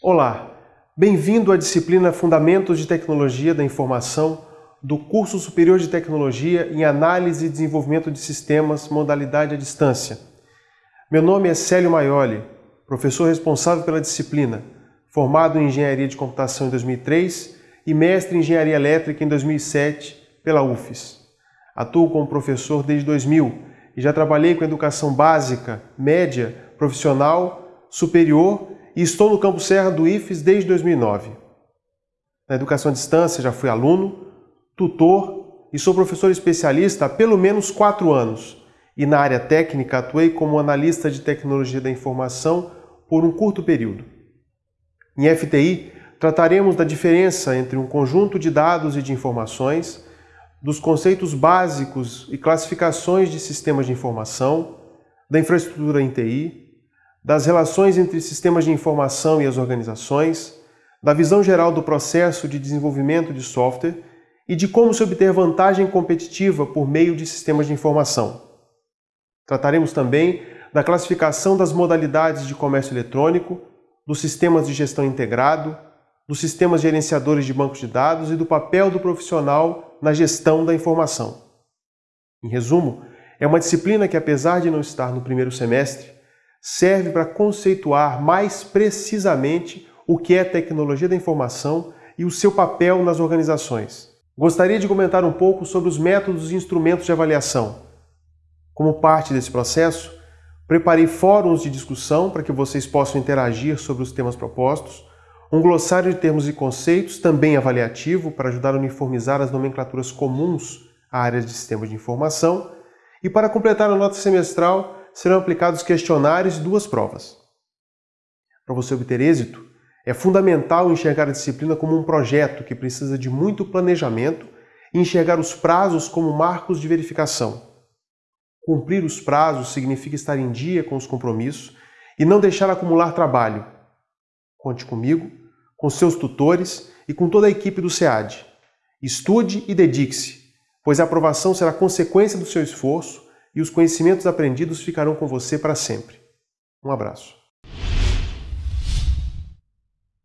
Olá, bem-vindo à disciplina Fundamentos de Tecnologia da Informação do curso Superior de Tecnologia em Análise e Desenvolvimento de Sistemas, modalidade à distância. Meu nome é Célio Maioli, professor responsável pela disciplina, formado em Engenharia de Computação em 2003 e mestre em Engenharia Elétrica em 2007 pela UFES. Atuo como professor desde 2000 e já trabalhei com educação básica, média, profissional, superior e estou no Campo Serra do IFES desde 2009. Na educação à distância já fui aluno, tutor e sou professor especialista há pelo menos quatro anos e na área técnica atuei como analista de tecnologia da informação por um curto período. Em FTI, trataremos da diferença entre um conjunto de dados e de informações, dos conceitos básicos e classificações de sistemas de informação, da infraestrutura em TI, das relações entre sistemas de informação e as organizações, da visão geral do processo de desenvolvimento de software e de como se obter vantagem competitiva por meio de sistemas de informação. Trataremos também da classificação das modalidades de comércio eletrônico, dos sistemas de gestão integrado, dos sistemas gerenciadores de bancos de dados e do papel do profissional na gestão da informação. Em resumo, é uma disciplina que, apesar de não estar no primeiro semestre, serve para conceituar mais precisamente o que é tecnologia da informação e o seu papel nas organizações. Gostaria de comentar um pouco sobre os métodos e instrumentos de avaliação. Como parte desse processo, preparei fóruns de discussão para que vocês possam interagir sobre os temas propostos, um glossário de termos e conceitos, também avaliativo, para ajudar a uniformizar as nomenclaturas comuns a áreas de sistemas de informação, e para completar a nota semestral, serão aplicados questionários e duas provas. Para você obter êxito, é fundamental enxergar a disciplina como um projeto que precisa de muito planejamento e enxergar os prazos como marcos de verificação. Cumprir os prazos significa estar em dia com os compromissos e não deixar acumular trabalho. Conte comigo, com seus tutores e com toda a equipe do SEAD. Estude e dedique-se, pois a aprovação será consequência do seu esforço e os conhecimentos aprendidos ficarão com você para sempre. Um abraço.